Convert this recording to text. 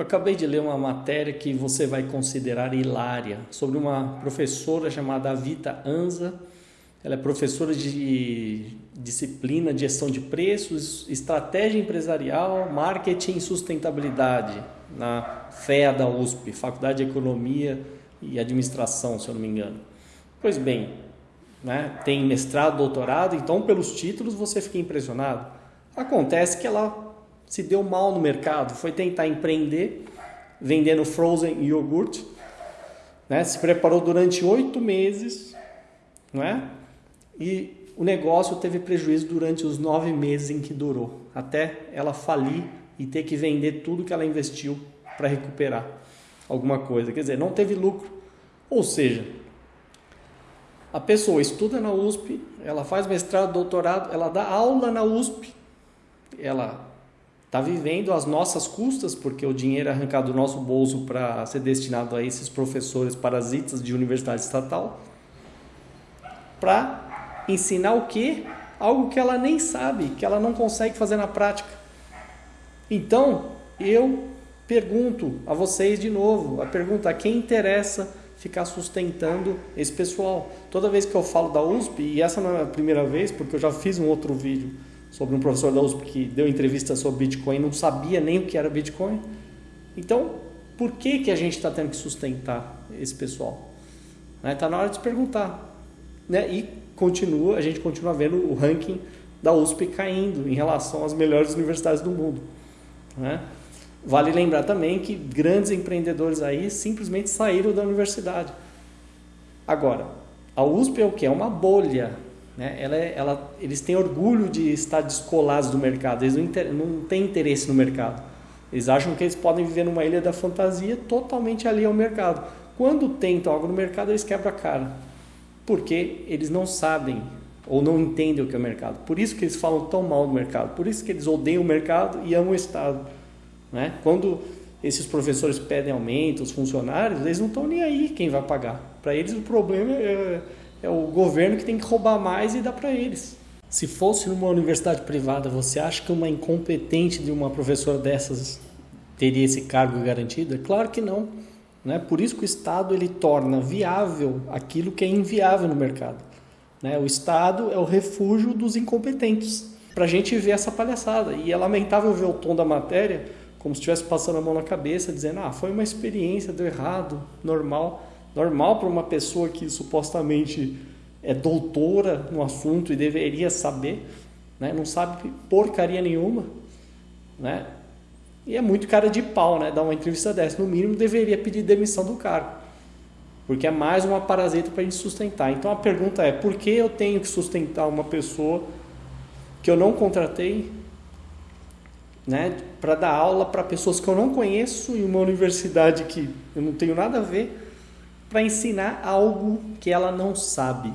Eu acabei de ler uma matéria que você vai considerar hilária sobre uma professora chamada Vita Anza. Ela é professora de disciplina de gestão de preços, estratégia empresarial, marketing e sustentabilidade na FEA da USP, Faculdade de Economia e Administração, se eu não me engano. Pois bem, né, tem mestrado, doutorado, então pelos títulos você fica impressionado. Acontece que ela se deu mal no mercado, foi tentar empreender vendendo frozen iogurte, né, se preparou durante oito meses, não é? E o negócio teve prejuízo durante os nove meses em que durou, até ela falir e ter que vender tudo que ela investiu para recuperar alguma coisa. Quer dizer, não teve lucro. Ou seja, a pessoa estuda na USP, ela faz mestrado, doutorado, ela dá aula na USP, ela está vivendo as nossas custas, porque o dinheiro é arrancado do nosso bolso para ser destinado a esses professores parasitas de universidade estatal, para ensinar o quê? Algo que ela nem sabe, que ela não consegue fazer na prática. Então, eu pergunto a vocês de novo, a pergunta a quem interessa ficar sustentando esse pessoal. Toda vez que eu falo da USP, e essa não é a primeira vez, porque eu já fiz um outro vídeo sobre um professor da USP que deu entrevista sobre Bitcoin, não sabia nem o que era Bitcoin. Então, por que, que a gente está tendo que sustentar esse pessoal? Está né? Tá na hora de se perguntar. Né? E continua, a gente continua vendo o ranking da USP caindo em relação às melhores universidades do mundo. Né? Vale lembrar também que grandes empreendedores aí simplesmente saíram da universidade. Agora, a USP é o que? É uma bolha. Né? Ela, é, ela, eles têm orgulho de estar descolados do mercado, eles não, inter, não têm interesse no mercado. Eles acham que eles podem viver numa ilha da fantasia totalmente ali ao mercado. Quando tentam algo no mercado, eles quebram a cara. Porque eles não sabem ou não entendem o que é o mercado. Por isso que eles falam tão mal do mercado, por isso que eles odeiam o mercado e amam o Estado. Né? Quando esses professores pedem aumento, os funcionários, eles não estão nem aí quem vai pagar. Para eles o problema é, é, o governo que tem que roubar mais e dar para eles. Se fosse numa universidade privada, você acha que uma incompetente de uma professora dessas teria esse cargo garantido? É claro que não. Né? Por isso que o Estado ele torna viável aquilo que é inviável no mercado. Né? O Estado é o refúgio dos incompetentes. Para a gente ver essa palhaçada. E é lamentável ver o tom da matéria como se estivesse passando a mão na cabeça, dizendo: ah, foi uma experiência, deu errado, normal. Normal para uma pessoa que supostamente é doutora no assunto e deveria saber, né? não sabe porcaria nenhuma. Né? E é muito cara de pau né? dar uma entrevista dessa. No mínimo, deveria pedir demissão do cargo porque é mais uma parasita para a gente sustentar. Então a pergunta é: por que eu tenho que sustentar uma pessoa que eu não contratei né, para dar aula para pessoas que eu não conheço em uma universidade que eu não tenho nada a ver, para ensinar algo que ela não sabe?